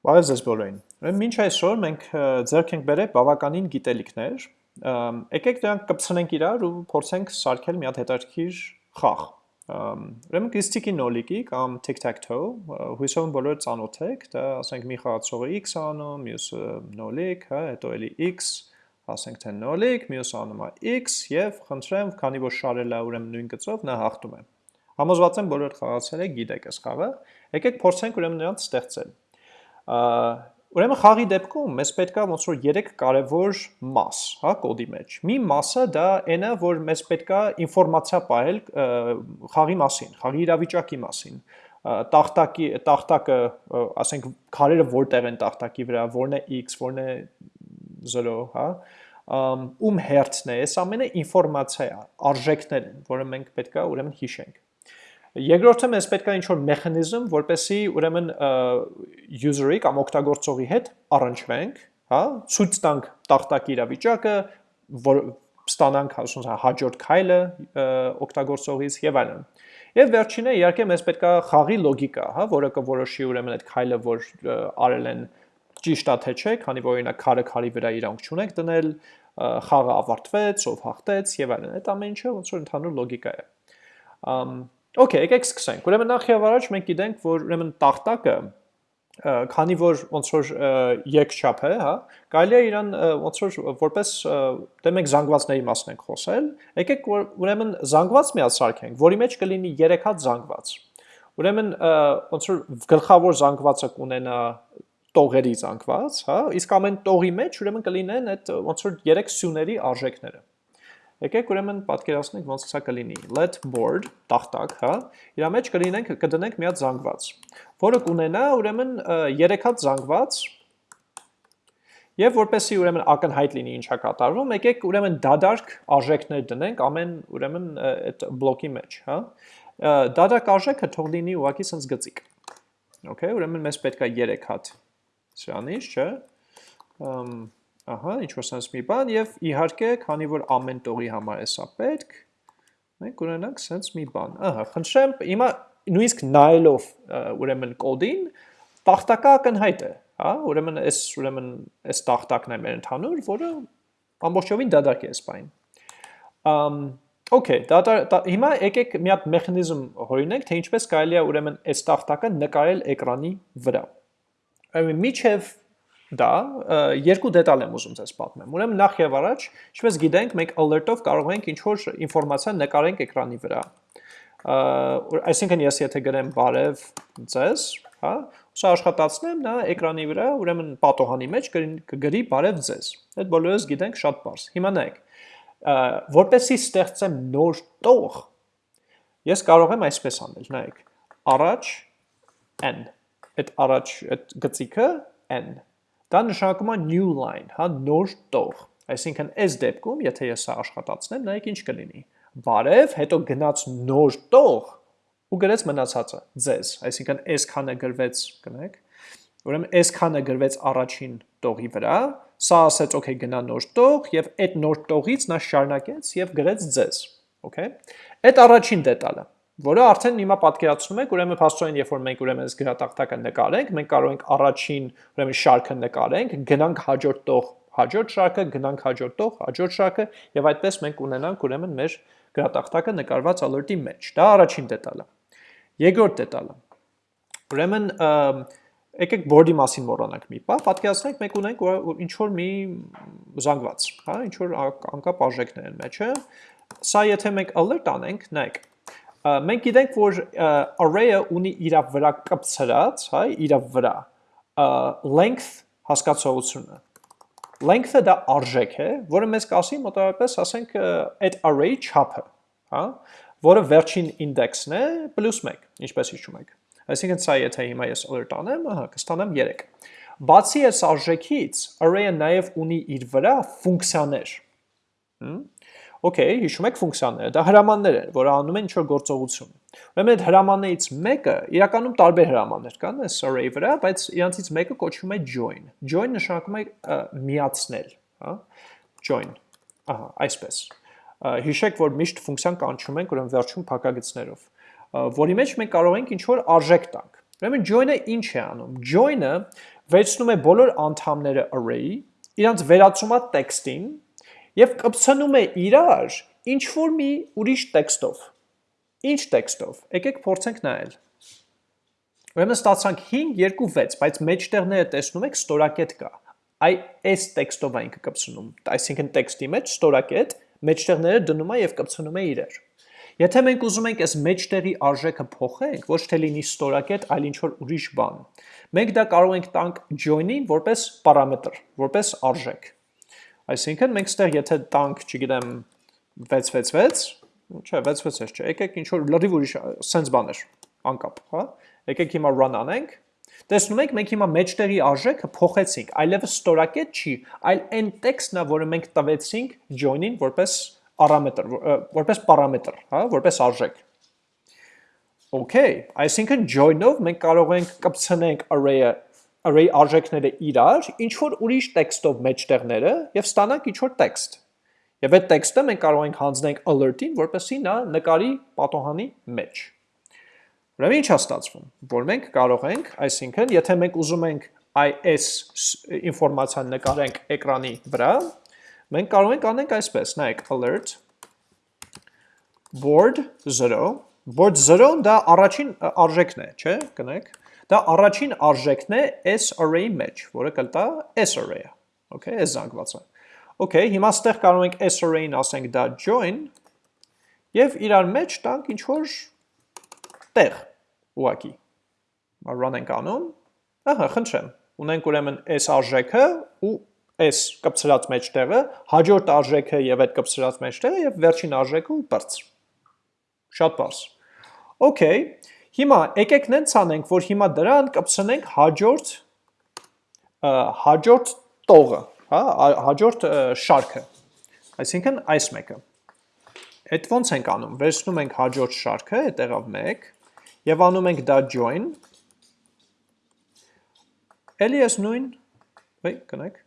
Բարև ձեզ բոլորին։ Ուրեմն մինչ այսօր մենք ձեռք ենք բերել բավականին գիտելիքներ։ Եկեք դրանք կպցնենք իրար ու փորձենք սարքել մի հատ հետաքրքիր խաղ։ Ուրեմն Christic-ի նոլիկի կամ tic-tac-toe, հույսով եմ բոլորը ծանոթ եք, դա ասենք մի խաղացողը x անում, մյուսը նոլիկ, հա, հետո էլի x, ասենք թե նոլիկ, մյուսը անում է x եւ խնդրեմ, քանի որ շարել է ուրեմն նույն գծով, նա հաղթում է։ Համոզված եմ բոլորը խաղացել եք, գիտեք այս խաղը։ Եկեք փորձենք ուրեմն նրանց ստեղծել։ Ուրեմն խաղի դեպքում մեզ պետքա ոնց որ 3 կարևոր մաս, հա, կոդի մեջ։ Մի մասը դա այն է, որ մեզ պետքա ինֆորմացիա պահել խաղի մասին, խաղի իրավիճակի մասին տախտակի տախտակը, ասենք քարերը որտեղ են տախտակի վրա, որն է x, որն է 0, հա, ում հերթն է, այս ամենը ինֆորմացիա արժեքներ են, որը մենք պետքա ուրեմն հիշենք։ Երկրորդը մեզ պետք է ինչ-որ մեխանիզմ, որպեսի ուրեմն user-ի կամ օգտագործողի հետ առնչվենք, հա, ցույց տանք տախտակի իրավիճակը, որ ստանանք ասում հաջորդ քայլը օգտագործողից եւ այլն։ Եվ վերջինը իհարկե մեզ պետք է խաղի լոգիկա, հա, որը կորոշի ուրեմն այդ քայլը, որ արել են ճիշտ է թե չէ, քանի որ օրինակ քարը քարի վրա իրանք չունեք դնել, խաղը ավարտվեց, ով հաղթեց եւ այլն։ Այդ ամեն ինչը ոնց որ ընդհանուր լոգիկա է։ Ամ Okay, եկեք սկսենք։ Ուրեմն նախ եւ առաջ մենք գիտենք, որ ուրեմն տախտակը քանի որ ոնց որ երկչափ է, հա, կարելի է իրան ոնց որ որպես դե մենք զանգվածների մասն ենք խոսել, եկեք ուրեմն զանգված մի հատ սարքենք, որի մեջ կլինի 3 հատ զանգված։ Ուրեմն ոնց որ գլխավոր զանգվածը կունենա տողերի զանգված, հա, իսկ ամեն տողի մեջ ուրեմն կլինեն այդ ոնց որ 3 սյուների արժեքները։ Եկեք ուրեմն պատկերացնենք ոնց սա կլինի։ Let board տախտակ, հա։ Իրա մեջ կլինենք կդնենք մի հատ զանգված, որը կունենա ուրեմն 3 հատ զանգված Եվ որպեսի ուրեմն ակնհայտ լինի ինչա կատարվում, եկեք ուրեմն դադարք արժեքներ դնենք ամեն ուրեմն այդ բլոկի մեջ, հա։ Դադարք արժեքը թող լինի ուղակի sense գծիկ։ Okay, ուրեմն մեզ պետք է 3 հատ սրանից, չէ։ Ամ Ահա, ինչ որ sense մի բան եւ իհարկե, քանի որ ամեն տողի համար է սա պետք, մենք ունենանք sense մի բան։ Ահա, խնդրեմ, հիմա նույնիսկ նայելով ուրեմն կոդին, տախտակը ակնհայտ է, հա, ուրեմն այս ուրեմն այս տախտակն է մեր ընդհանուր, որը ամբողջովին դադարք է բան։ Ամ Okay, դա հիմա եկեք մի հատ մեխանիզմ հորինենք, թե ինչպես կարելի է ուրեմն այս տախտակը նկարել էկրանի վրա։ Ուրեմն միջև դա երկու դետալ եմ ուզում ձեզ պատմեմ։ Ուրեմն նախ եւ առաջ, ինչպես գիտենք, մենք alert-ով կարող ենք ինչ-որ ինֆորմացիա նկարենք էկրանի վրա։ Այսինքն ես եթե գրեմ բարև ձեզ, հա, սա աշխատացնեմ, նա էկրանի վրա, ուրեմն պատոհանի մեջ կգրի բարև ձեզ։ Այդ բոլորս գիտենք շատ բարձ։ Հիմա նայեք, որպեսի ստեղծեմ նոր տող, ես կարող եմ այսպես անել, նայեք, առաջ n, այդ առաջ այդ գծիկը n Դա նշանակում է new line, հա, նոր տող։ Այսինքն այս դեպքում, եթե ես սա աշխատացնեմ, նայեք ինչ կլինի։ Բարև, հետո գնաց նոր տող ու գրեց մնացածը ձեզ, այսինքն այս քանը գրվեց, կնեք։ Ուրեմն այս քանը գրվեց առաջին տողի վրա, սա ասեց, okay, գնա նոր տող եւ այդ նոր տողից նա շարունակեց եւ գրեց ձեզ, okay։ Այդ առաջին դետալը որը արդեն հիմա պատկերացնում եք, ուրեմն փաստորեն երբ որ մենք ուրեմն այս գրատախտակը նկարենք, մենք կարող ենք առաջին ուրեմն շարքը նկարենք, գնանք հաջորդ տող, հաջորդ շարքը, գնանք հաջորդ տող, հաջորդ շարքը եւ այդպես մենք ունենանք ուրեմն մեր գրատախտակը նկարված alert-ի մեջ։ Դա առաջին դետալը։ Երկրորդ դետալը։ Ուրեմն եկեք board-ի մասին մոռանանք մի բան, պատկերացնենք մենք ունենք ինչ որ մի զանգված, հա, ինչ որ անկապ արժեքներ են մեջը։ Սա եթե մենք alert անենք, նայեք, մենք գիտենք, որ array-ը ունի իր վրա կպցրած, հա, իր վրա length հասկացողությունը։ Length-ը դա արժեք է, որը մեզ կասի մոտավորապես, ասենք, այդ array չափը, հա, որը վերջին ինդեքսն է +1, ինչպես հիշում եք։ Այսինքն սա եթե հիմա ես alert անեմ, ահա, կստանամ 3։ Բացի այս արժեքից, array-ը նաև ունի իր վրա ֆունկցիաներ։ Հմ Okay, հիշում եք ֆունկցիաները, դա հրամաններ են, որը անում են ինչ-որ գործողություն։ Ուրեմն այդ հրամաններից մեկը, իրականում տարբեր հրամաններ կան այս array վրա, բայց իրանցից մեկը կոչվում է join։ Join նշանակում է միացնել, հա? Join։ Ահա, այսպես։ Հիշեք, որ միշտ ֆունկցիան կանչում ենք ուրեմն վերջում փակագծներով, որի մեջ մենք կարող ենք ինչ-որ արժեք տանք։ Ուրեմն join-ը ինչ է անում։ Join-ը վերցնում է բոլոր անդամները array-ի, իրանց վերածում է տեքստին եւ կպցնում է իրար ինչ որ մի ուրիշ տեքստով։ Ինչ տեքստով։ Եկեք փորձենք նայել։ Ուրեմն ստացանք 5 2 6, բայց մեջտեղները տեսնում եք ստորակետ կա։ Այ այս տեքստով է ինքը կպցնում։ Այսինքն տեքստի մեջ ստորակետ մեջտեղները դնում է եւ կպցնում է իրար։ Եթե մենք ուզում ենք այս մեջտեղի արժեքը փոխենք, ոչ թե լինի ստորակետ, այլ ինչ որ ուրիշ բան, մենք դա կարող ենք տանք join-ին որպես պարամետր, որպես արժեք։ Այսինքն մենք ստեղ եթե տանք, չգիտեմ, 666, չէ, 666 չէ, եկեք ինչ որ լրիվ ուրիշ sense բաներ, անկապ, հա։ Եկեք հիմա run անենք։ Տեսնում եք, մենք հիմա մեջտեղի արժեքը փոխեցինք, այլևս ստորակետ չի, այլ այն տեքստն է, որը մենք տվեցինք join-ին որպես պարամետր, որպես պարամետր, հա, որպես արժեք։ Okay, այսինքն join-ով մենք կարող ենք կպցնենք array-ը array արժեքները իրար, ինչ որ ուրիշ տեքստով մեջտեղները եւ ստանանք ինչ որ տեքստ։ Եվ այդ տեքստը մենք կարող ենք հանձնենք alert-ին, որպեսզի նա նկարի պատոհանի մեջ։ Ուրեմն ինչ է ստացվում, որ մենք կարող ենք, այսինքն, եթե մենք ուզում ենք այս ինֆորմացիան նկարենք էկրանի վրա, մենք կարող ենք անենք այսպես, նայեք alert board 0, board 0-ն դա առաջին արժեքն է, չէ՞, կնեք։ Դա առաջին արժեքն է s array մեջ, որը կլտա s array-ը։ Okay, այս զանգվածը։ Okay, հիմա ստեղ կարող ենք s array-ին ասենք դա join եւ իրար մեջ տանք ինչ որ տեղ ուղակի։ Run ենք անում։ Ահա, խնդրեմ։ Ունենք ուրեմն այս արժեքը ու այս կպցրած մեջտեղը, հաջորդ արժեքը եւ այդ կպցրած մեջտեղը եւ վերջին արժեքը ու բրց։ Շատ բարձ։ Okay, հիմա եկեք նենց անենք, որ հիմա դրան կպցնենք հաջորդ հաջորդ տողը, հա, հաջորդ շարքը։ Այսինքն այս մեկը։ Այդ ոնց ենք անում։ Վերցնում ենք հաջորդ շարքը, այդեղավ 1 Եվ անում ենք դա join, էլի ես նույն, վայ, կնեք,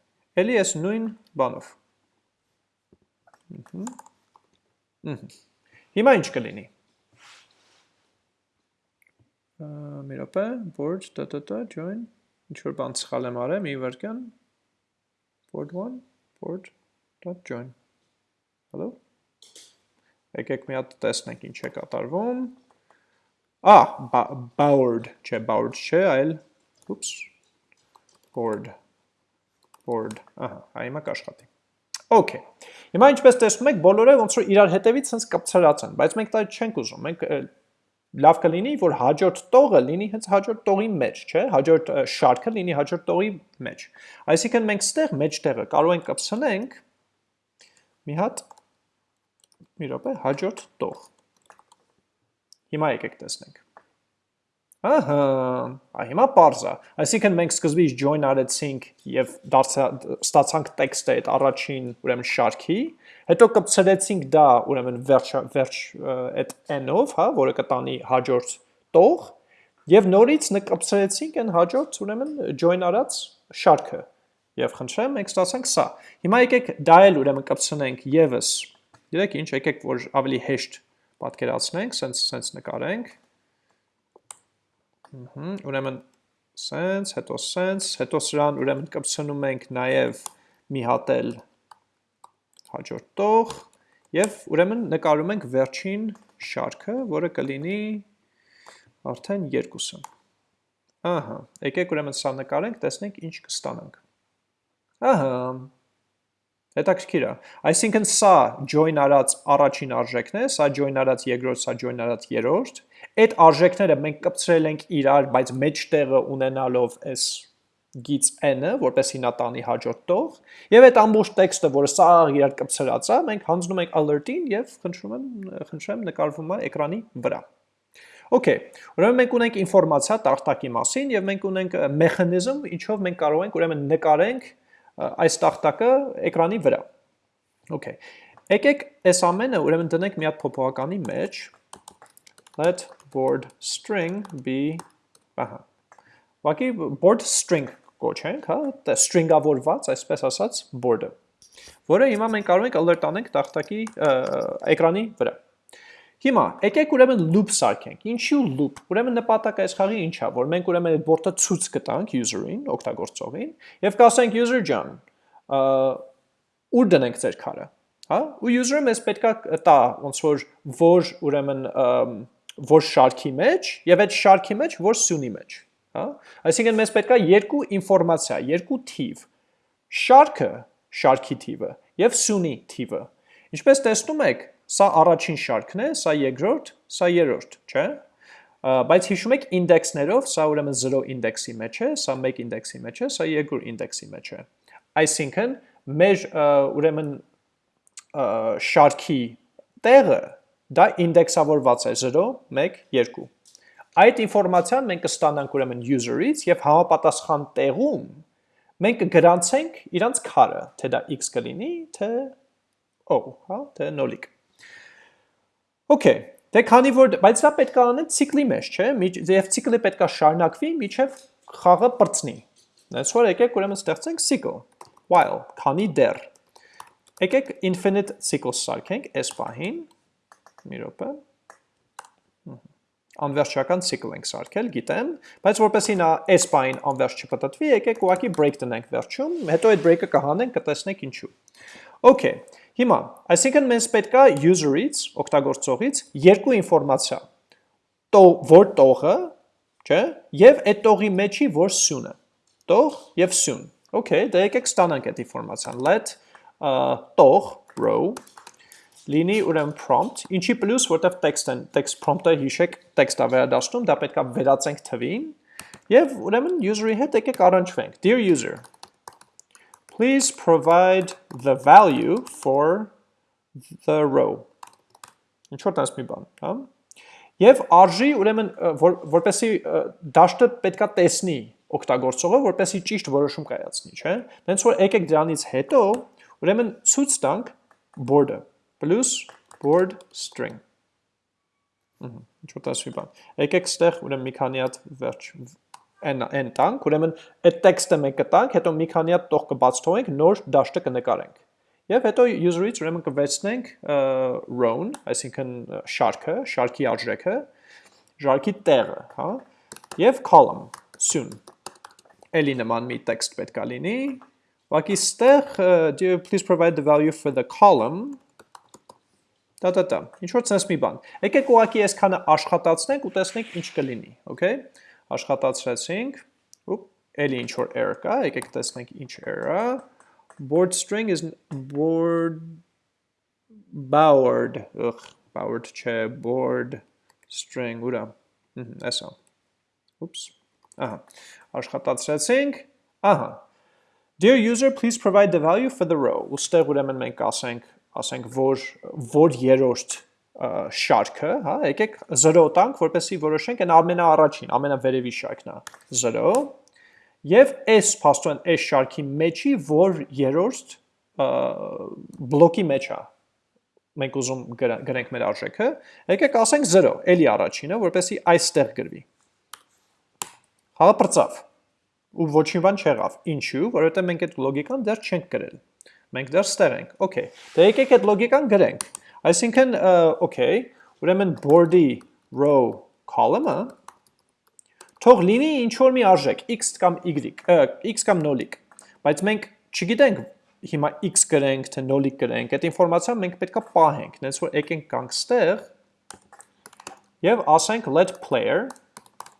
էլի ես նույն բանով։ Հիմա ինչ կլինի։ Մի րոպե, board, տա, join, ինչ որ բան սխալ եմ արել, մի վարկյան, board 1, board, dot join։ Hello։ Եկեք մի հատ տեսնենք ինչ է կատարվում։ Ah, board, չէ, board չէ, այլ oops. board. board. Ահա, այմա կաշխատի։ Okay։ Հիմա ինչպես տեսնում եք, բոլորը ոնց որ իրար հետևից հենց կապցրած են, բայց մենք դա չենք ուզում։ Մենք լավ կլինի, որ հաջորդ տողը լինի հենց հաջորդ տողի մեջ, չէ՞, հաջորդ շարքը լինի հաջորդ տողի մեջ։ Այսինքն մենք ստեղ մեջտեղը կարող ենք կպցնենք մի հատ մի րոպե հաջորդ տող Հիմա եկեք տեսնենք։ Ահա, այ հիմա parse-ա։ Այսինքն մենք սկզբից join արեցինք եւ ստացանք տեքստը այդ առաջին, ուրեմն շարքի, հետո կպցրեցինք դա, ուրեմն վերջ վերջ այդ n-ով, հա, որը կտանի հաջորդ տող, եւ նորից նկպցրեցինք այն հաջորդ, ուրեմն join արած շարքը։ Եվ խնդրեմ, մենք ստացանք սա։ Հիմա եկեք դա էլ ուրեմն կպցնենք եւս։ Գիտեք ինչ, եկեք որ ավելի հեշտ պատկերացնենք, սենց սենց նկարենք։ ուրեմն սենց, հետո սենց, հետո սրան ուրեմն կպցնում ենք նաև մի հատ էլ հաջորդ տող եւ ուրեմն նկարում ենք վերջին շարքը, որը կլինի արդեն երկուսը։ Ահա, եկեք ուրեմն սա նկարենք, տեսնենք ինչ կստանանք։ Ահա, Հետաքրքիր է։ Այսինքն սա join արած առաջին արժեքն է, սա join արած երկրորդ, սա join արած երրորդ։ Այդ արժեքները մենք կպցրել ենք իրար, բայց մեջտեղը ունենալով այս գից n-ը, որպեսի նա տանի հաջորդ տող, եւ այդ ամբողջ տեքստը, որը սա իրար կպցրած է, մենք հանձնում ենք alert-ին եւ խնդրում եմ, խնդրեմ նկարվում է էկրանի վրա։ Okay, ուրեմն մենք ունենք ինֆորմացիա տախտակի մասին եւ մենք ունենք մեխանիզմ, ինչով մենք կարող ենք ուրեմն նկարենք այս տախտակը էկրանի վրա։ Okay։ Եկեք այս ամենը ուրեմն դնենք մի հատ փոփոխականի մեջ let board string be ահա։ Ուղղակի board string կոչենք, հա, string-ավորված, այսպես ասած, board-ը, որը հիմա մենք կարող ենք alert անենք տախտակի էկրանի վրա։ Հիմա եկեք ուրեմն loop սարքենք։ Ինչու loop։ Ուրեմն նպատակը այս խաղի ինչա, որ մենք ուրեմն այդ բորտը ցույց կտանք user-ին, օգտագործողին, եւ կասենք user ջան, ուր դնենք ձեր քարը, հա? Ու user-ը մեզ պետքա տա ոնց որ որ ուրեմն որ շարքի մեջ եւ այդ շարքի մեջ որ սյունի մեջ, հա? Այսինքն մեզ պետքա երկու ինֆորմացիա, երկու թիվ։ Շարքը, շարքի թիվը եւ սյունի թիվը։ Ինչպես տեսնում եք, Սա առաջին շարքն է, սա երկրորդ, սա երրորդ, չէ՞։ Բայց հիշում եք ինդեքսներով, սա ուրեմն 0 ինդեքսի մեջ է, սա 1 ինդեքսի մեջ է, սա երկրորդ ինդեքսի մեջ է։ Այսինքն մեր ուրեմն շարքի տեղը դա ինդեքսավորված է 0, 1, 2։ Այդ ինֆորմացիան մենք կստանանք ուրեմն user-ից եւ համապատասխան տեղում մենք կգրանցենք իրանց քարը, թե դա x կլինի, թե O, հա, թե նոլիկ։ Okay, դե քանի որ բայց դա պետք է անեն ցիկլի մեջ, չէ՞, եւ ցիկլը պետք է շարունակվի միջև խաղը That's what եկեք ուրեմն ստեղծենք cycle while, քանի դեռ։ Եկեք infinite cycles սարքենք այս պահին։ Մի րոպե։ Անվերջական cycle ենք սարքել, գիտեմ, բայց որպեսի նա այս պահին անվերջ չպտտվի, եկեք ուղղակի break տնենք վերջում, հետո այդ break-ը կհանենք, կտեսնենք ինչու։ Okay, Հիմա, այսինքն մենք պետք է user-ից, օգտագործողից երկու ինֆորմացիա։ Տող, որ տողը, չէ, եւ այդ տողի մեջի որ սյունը։ Տող եւ սյուն։ Okay, դե եկեք ստանանք այդ ինֆորմացիան։ Let տող row լինի ուրեմն prompt, ինչի plus, որտեվ text-ն, text prompt-ը հիշեք, text-ը վերադասնում, դա պետք է վերածենք թվին, եւ ուրեմն user-ի հետ եկեք առնչվենք։ Dear user, please provide the value for the row։ Ինչ որ տես մի բան, հա? Եվ արժի, ուրեմն, որ, որպեսի դաշտը պետքա տեսնի օգտագործողը, որպեսի ճիշտ որոշում կայացնի, չէ՞։ Դենց որ եկեք դրանից հետո, ուրեմն ցույց տանք board-ը, plus board string։ Ինչ որ տես մի բան։ Եկեք ստեղ ուրեմն մի քանի հատ վերջ n n տանք, ուրեմն այդ տեքստը մենք կտանք, հետո մի քանի հատ տող կբաց թողենք, նոր դաշտը կնկարենք։ Եվ հետո user-ից ուրեմն կվեցնենք row-ն, այսինքն շարքը, շարքի արժեքը, շարքի տեղը, հա, եւ column, սյուն։ Էլի նման մի տեքստ պետք է լինի։ Ուղղակի ստեղ do you please provide the value for the column դա դա դա։ Ինչ որ sense մի բան։ Եկեք ուղղակի այսքանը աշխատացնենք ու տեսնենք ինչ կլինի, okay աշխատացրեցինք, ու էլի ինչ որ error կա, եկեք տեսնենք ինչ error-ա։ Board string is board bowered, ըխ, bowered չէ, board string, ուրա։ Էսա։ Oops։ Ահա։ Աշխատացրեցինք։ Ահա։ Dear user, please provide the value for the row։ Ոստեղ ուրեմն մենք ասենք, ասենք որ որ երրորդ շարքը, հա, եկեք 0 տանք, որպեսզի որոշենք այն ամենաառաջին, ամենավերևի շարքն է 0 եւ այս փաստորեն այս շարքի մեջի որ երրորդ բլոկի մեջ է մենք ուզում գրենք մեր արժեքը, եկեք ասենք 0, էլի առաջինը, որպեսզի այստեղ գրվի։ Հա բրծավ։ Ու ոչինչ բան չեղավ։ Ինչու՞, որովհետեւ մենք այդ լոգիկան դեռ չենք գրել։ Մենք դեռ ստեղ ենք։ Okay։ Դե եկեք այդ լոգիկան գրենք։ Այսինքն, okay, ուրեմն board-ի row column-ը թող լինի ինչ որ մի արժեք, x կամ y, x կամ նոլիկ, բայց մենք չգիտենք հիմա x գրենք, թե նոլիկ գրենք, այդ ինֆորմացիան մենք պետքա պահենք, նենց որ եկենք կանք ստեղ եւ ասենք let player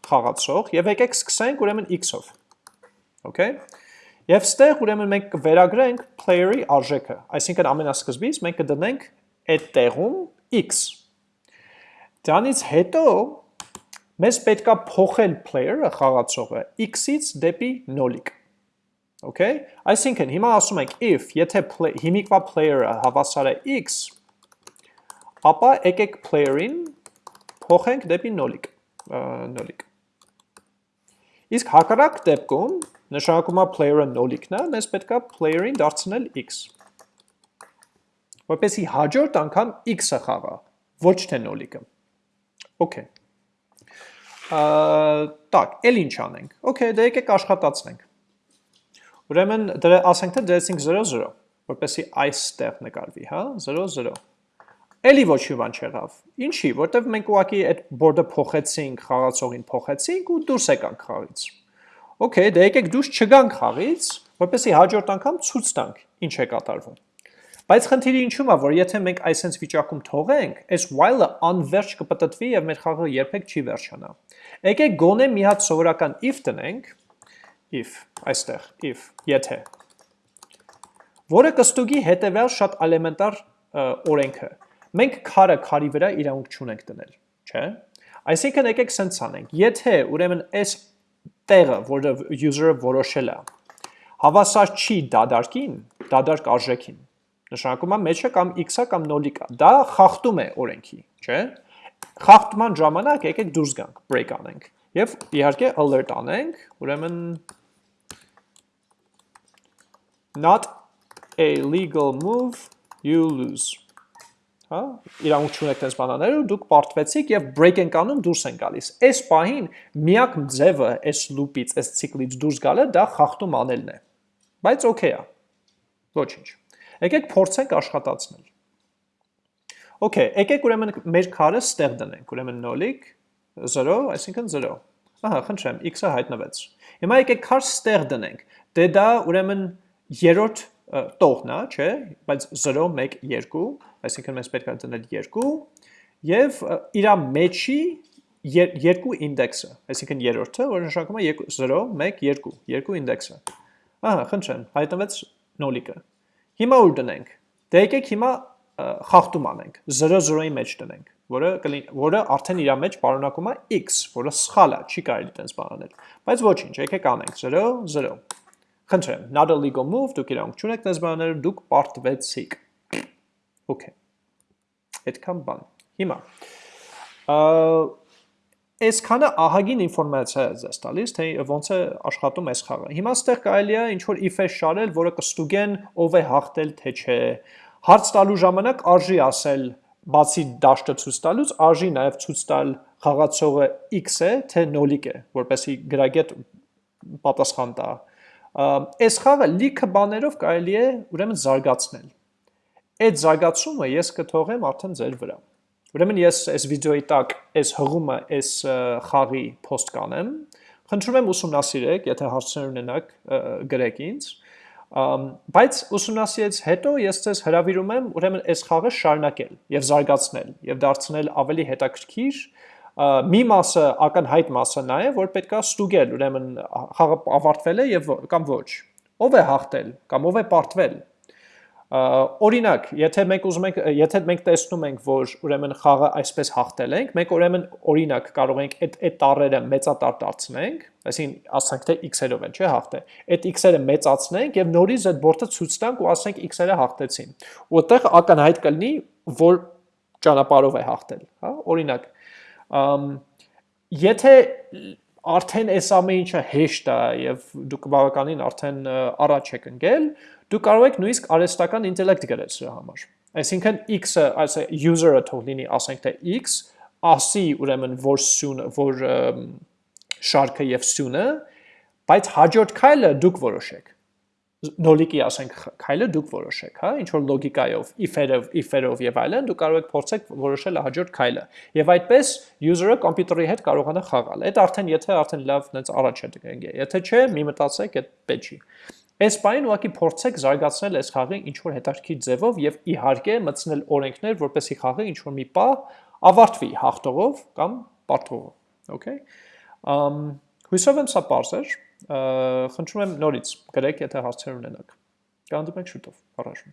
խաղացող եւ եկեք սկսենք ուրեմն x-ով։ Okay? Եվ ստեղ ուրեմն մենք կվերագրենք player-ի արժեքը, այսինքն ամենասկզբից մենք կդնենք այդ տեղում x։ Դրանից հետո մեզ պետքա փոխել player-ը, խաղացողը, x-ից դեպի նոլիկ։ Okay? Այսինքն հիմա ասում ենք if եթե հիմիկվա player-ը հավասար է x, ապա եկեք player-ին փոխենք դեպի նոլիկ, նոլիկ։ Իսկ հակառակ դեպքում նշանակումա player-ը նոլիկն է, հա, մեզ պետքա player-ին դարձնել x։ Որպեսի հաջորդ անգամ x-ը խաղա, ոչ թե նոլիկը։ Okay։ Տակ, էլ ինչ անենք։ Okay, դե եկեք աշխատացնենք։ Ուրեմն դրա ասենք թե դրեցինք 0-0, որպեսի այստեղ նկարվի, հա, 0-0։ Էլի ոչ մի բան չեղավ։ Ինչի, որտեվ մենք ուղակի այդ board-ը փոխեցինք, խաղացողին փոխեցինք ու դուրս եկանք խաղից։ Okay, դե եկեք դուրս չգանք խաղից, որպեսզի հաջորդ անգամ ցույց տանք ինչ է կատարվում։ Բայց խնդիրը ինչու՞մ է, որ եթե մենք այսենց վիճակում թողենք, այս while-ը անverջ կպտտվի եւ մեր խաղը երբեք չի վերջանա։ Եկեք գոնե մի հատ սովորական if տնենք, if, այստեղ, if, եթե որը կստուգի հետևյալ շատ էլեմենտար օրենքը մենք քարը քարի վրա իրավունք չունենք դնել, չէ՞։ Այսինքն եկեք սենց անենք։ Եթե ուրեմն այս տեղը, որը user-ը որոշել է, հավասար չի դադարքին, դադարք արժեքին, նշանակում է մեջը կամ x-ը կամ 0-ը կա։ Դա խախտում է օրենքի, չէ՞։ Խախտման ժամանակ եկեք դուրս գանք, break անենք եւ իհարկե alert անենք, ուրեմն not a legal move you lose հա, իրանք չունեք տես բանաները, դուք պարտվեցիք եւ break ենք անում դուրս են գալիս։ Այս պահին միակ ձևը այս loop-ից, այս ցիկլից դուրս գալը դա խախտում անելն է։ Բայց օքեյ է։ Ոչինչ։ Եկեք փորձենք աշխատացնել։ Okay, եկեք ուրեմն մեր քարը ստեղ դնենք, ուրեմն նոլիկ 0, այսինքն 0։ Ահա, խնդրեմ, x-ը հայտնվեց։ Հիմա եկեք քար ստեղ դնենք։ Դե դա ուրեմն երրորդ տողն է, չէ, բայց 0 1 2, այսինքն մենք պետք է դնել 2 եւ իր մեջի երկու ինդեքսը, այսինքն երրորդը, որը նշանակում է 0 1 2, երկու ինդեքսը։ Ահա, խնդրեմ, հայտնվեց նոլիկը։ Հիմա ուր դնենք։ Դե եկեք հիմա խախտում անենք, 0-0-ի մեջ դնենք, որը որը արդեն իր մեջ պարունակում է x, որը սխալ է, չի կարելի տենց բանել։ Բայց ոչինչ, եկեք անենք 0-0 Խնդրեմ, not a legal move, դուք իրանք չունեք դες բաները, դուք պարտվեցիք։ Okay։ Այդքան բան։ Հիմա այսքանը ահագին ինֆորմացիա է ձեզ տալիս, թե ոնց է աշխատում այս խաղը։ Հիմա ստեղ կարելի է ինչ որ if-է շարել, որը կստուգեն ով է հաղթել, թե չէ։ Հարց տալու ժամանակ արժի ասել, բացի դաշտը ցույց տալուց, արժի նաև ցույց տալ խաղացողը x է, թե նոլիկ է, որպեսի գրագետ պատասխան տա այս խաղը լիքը բաներով կարելի է ուրեմն զարգացնել։ Այդ զարգացումը ես կթողեմ արդեն ձեր վրա։ Ուրեմն ես այս վիդեոյի տակ այս հղումը այս խաղի post կանեմ։ Խնդրում եմ ուսումնասիրեք, եթե հարցներ ունենաք, գրեք ինձ։ Բայց ուսումնասիրից հետո ես ձեզ հրավիրում եմ ուրեմն այս խաղը շարունակել եւ զարգացնել եւ դարձնել ավելի հետաքրքիր մի մասը ակնհայտ մասը նա է, որ պետքա ստուգել, ուրեմն խաղը ավարտվել է եւ կամ ոչ։ Ով է հաղթել կամ ով է պարտվել։ Օրինակ, եթե մենք ուզում ենք, եթե մենք տեսնում ենք, որ ուրեմն խաղը այսպես հաղթել ենք, մենք ուրեմն օրինակ կարող ենք այդ այդ տառերը մեծատար դարձնենք, այսինքն ասենք թե x-երով են, չէ՞ հաղթել։ Այդ x-երը մեծացնենք եւ նորից այդ բորտը ցույց տանք ու ասենք x-երը հաղթեցին։ Ու այդտեղ ակնհայտ կլինի, որ ճանապարհով է հաղթել, հա? Օրինակ, Եթե արդեն այս ամեն ինչը հեշտ է եւ դուք բավականին արդեն առաջ եք ընկել, դուք կարող եք նույնիսկ արհեստական ինտելեկտ գրել սրա համար։ Այսինքն x-ը, այս user-ը թող լինի, ասենք թե x, ասի ուրեմն որ սյունը, որ շարքը եւ սյունը, բայց հաջորդ քայլը դուք որոշեք նոլիկի ասենք քայլը դուք որոշեք, հա, ինչ որ լոգիկայով, if-երով, if-երով եւ այլն, դուք կարող եք փորձեք որոշել հաջորդ քայլը։ Եվ այդպես user-ը կոմպյուտերի հետ կարողանա խաղալ։ Այդ արդեն եթե արդեն լավ նենց առաջ է դգնգե։ Եթե չէ, մի մտածեք, այդ պետք չի։ Այս բանին ուղղակի փորձեք զարգացնել այս խաղի ինչ որ հետաքրքիր ձևով եւ իհարկե մտցնել օրենքներ, որպեսզի խաղը ինչ որ մի պահ ավարտվի հաղթողով կամ պարտվողով։ Okay։ Ամ հույսով եմ սա པարզ էր խնդրում եմ նորից գրեք, եթե հարցեր ունենաք։ Կհանդիպենք շուտով։ Առաջ։